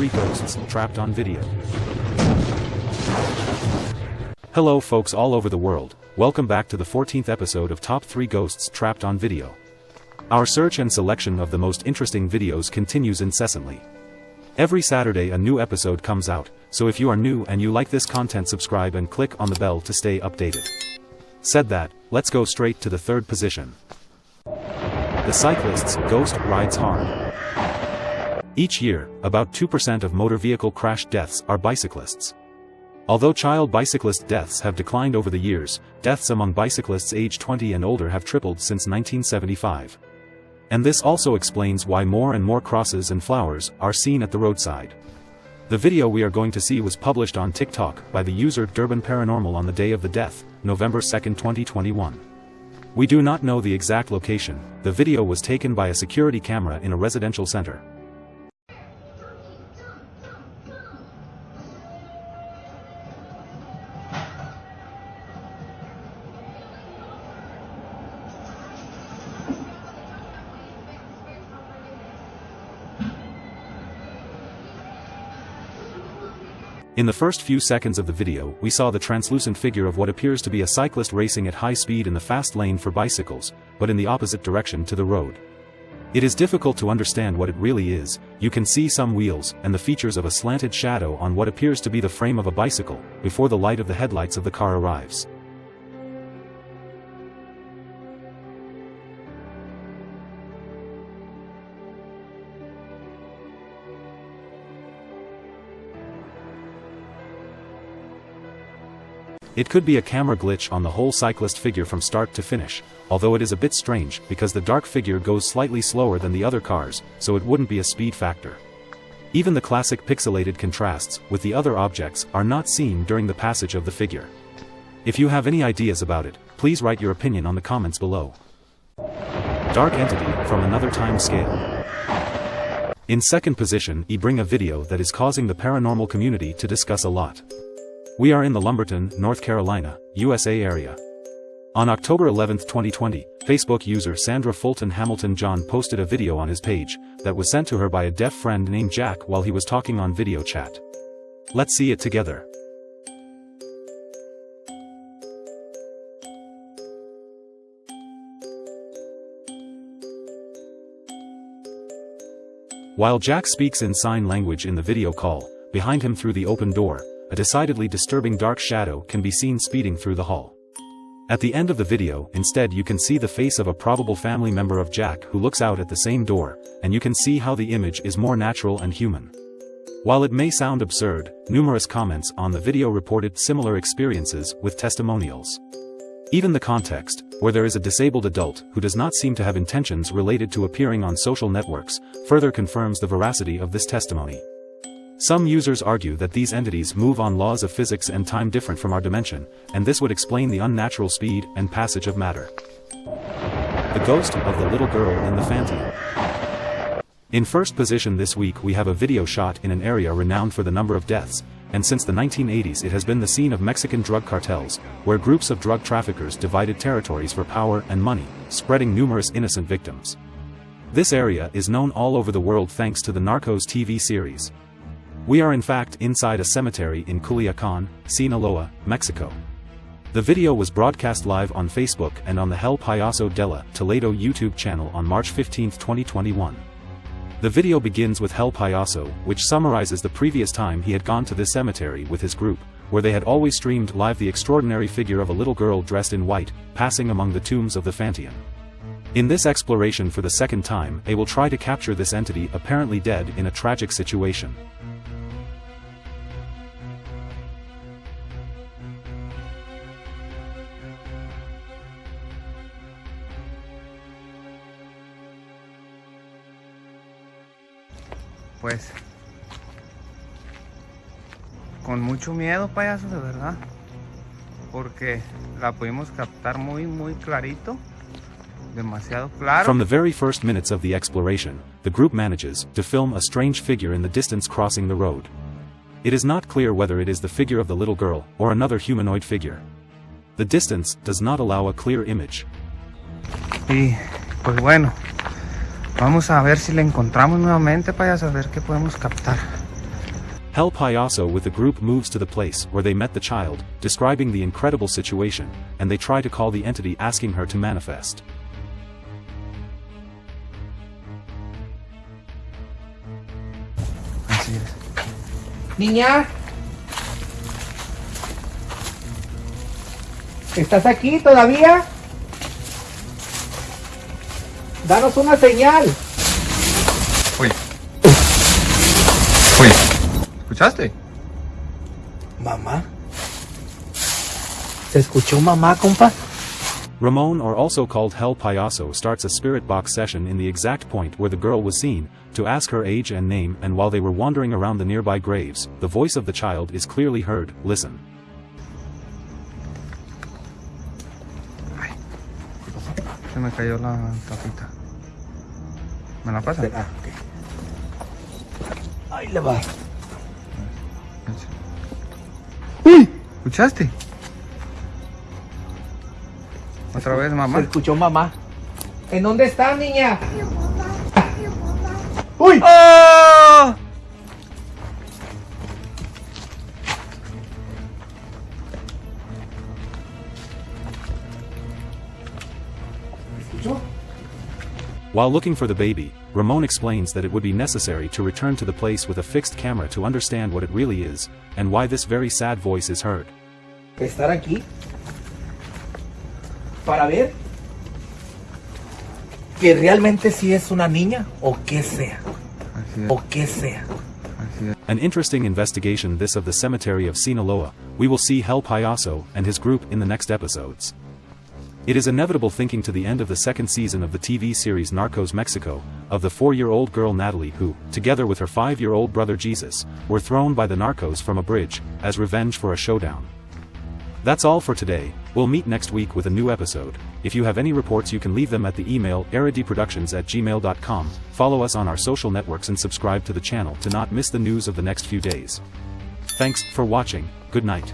3 Ghosts Trapped on Video. Hello folks all over the world, welcome back to the 14th episode of Top 3 Ghosts Trapped on Video. Our search and selection of the most interesting videos continues incessantly. Every Saturday a new episode comes out, so if you are new and you like this content subscribe and click on the bell to stay updated. Said that, let's go straight to the third position. The cyclist's ghost rides hard. Each year, about 2% of motor vehicle crash deaths are bicyclists. Although child bicyclist deaths have declined over the years, deaths among bicyclists age 20 and older have tripled since 1975. And this also explains why more and more crosses and flowers are seen at the roadside. The video we are going to see was published on TikTok by the user Durban Paranormal on the day of the death, November 2, 2021. We do not know the exact location, the video was taken by a security camera in a residential center. In the first few seconds of the video we saw the translucent figure of what appears to be a cyclist racing at high speed in the fast lane for bicycles, but in the opposite direction to the road. It is difficult to understand what it really is, you can see some wheels and the features of a slanted shadow on what appears to be the frame of a bicycle, before the light of the headlights of the car arrives. It could be a camera glitch on the whole cyclist figure from start to finish, although it is a bit strange because the dark figure goes slightly slower than the other cars, so it wouldn't be a speed factor. Even the classic pixelated contrasts with the other objects are not seen during the passage of the figure. If you have any ideas about it, please write your opinion on the comments below. Dark Entity from another time scale. In second position, I bring a video that is causing the paranormal community to discuss a lot. We are in the Lumberton, North Carolina, USA area. On October 11, 2020, Facebook user Sandra Fulton Hamilton John posted a video on his page that was sent to her by a deaf friend named Jack while he was talking on video chat. Let's see it together. While Jack speaks in sign language in the video call, behind him through the open door, a decidedly disturbing dark shadow can be seen speeding through the hall. At the end of the video, instead you can see the face of a probable family member of Jack who looks out at the same door, and you can see how the image is more natural and human. While it may sound absurd, numerous comments on the video reported similar experiences with testimonials. Even the context, where there is a disabled adult who does not seem to have intentions related to appearing on social networks, further confirms the veracity of this testimony. Some users argue that these entities move on laws of physics and time different from our dimension, and this would explain the unnatural speed and passage of matter. The ghost of the little girl in the Fanteon. In first position this week we have a video shot in an area renowned for the number of deaths, and since the 1980s it has been the scene of Mexican drug cartels, where groups of drug traffickers divided territories for power and money, spreading numerous innocent victims. This area is known all over the world thanks to the Narcos TV series. We are in fact inside a cemetery in Culiacan, Sinaloa, Mexico. The video was broadcast live on Facebook and on the El Payaso de la Toledo YouTube channel on March 15, 2021. The video begins with El Payaso, which summarizes the previous time he had gone to this cemetery with his group, where they had always streamed live the extraordinary figure of a little girl dressed in white, passing among the tombs of the Fanteon. In this exploration for the second time, they will try to capture this entity apparently dead in a tragic situation. Pues con mucho miedo payaso de verdad porque la pudimos captar muy muy clarito demasiado claro From the very first minutes of the exploration, the group manages to film a strange figure in the distance crossing the road. It is not clear whether it is the figure of the little girl or another humanoid figure. The distance does not allow a clear image. y pues bueno Vamos a ver si le encontramos nuevamente, para a ver qué podemos captar. Hel Payaso with the group moves to the place where they met the child, describing the incredible situation, and they try to call the entity asking her to manifest. Así es. Niña. ¿Estás aquí todavía? Danos una señal. Uy. Uy. ¿Escuchaste? Mamá. ¿Se escuchó mamá, compa? Ramon or also called El Payaso starts a spirit box session in the exact point where the girl was seen, to ask her age and name and while they were wandering around the nearby graves, the voice of the child is clearly heard, listen. Se me cayó la tapita. ¿Me la pasa? Ah, ok. Ahí le va. ¡Uy! ¿Escuchaste? Otra vez, mamá. Se escuchó mamá. ¿En dónde está, niña? ¡Uy! ¡Oh! While looking for the baby, Ramon explains that it would be necessary to return to the place with a fixed camera to understand what it really is, and why this very sad voice is heard. Estar aquí. Para ver. Que realmente sí es una niña o que sea. O que sea. An interesting investigation this of the cemetery of Sinaloa, we will see El Payaso and his group in the next episodes. It is inevitable thinking to the end of the second season of the TV series Narcos Mexico, of the four-year-old girl Natalie who, together with her five-year-old brother Jesus, were thrown by the narcos from a bridge, as revenge for a showdown. That's all for today, we'll meet next week with a new episode. If you have any reports you can leave them at the email eridiproductions at gmail.com, follow us on our social networks and subscribe to the channel to not miss the news of the next few days. Thanks for watching, good night.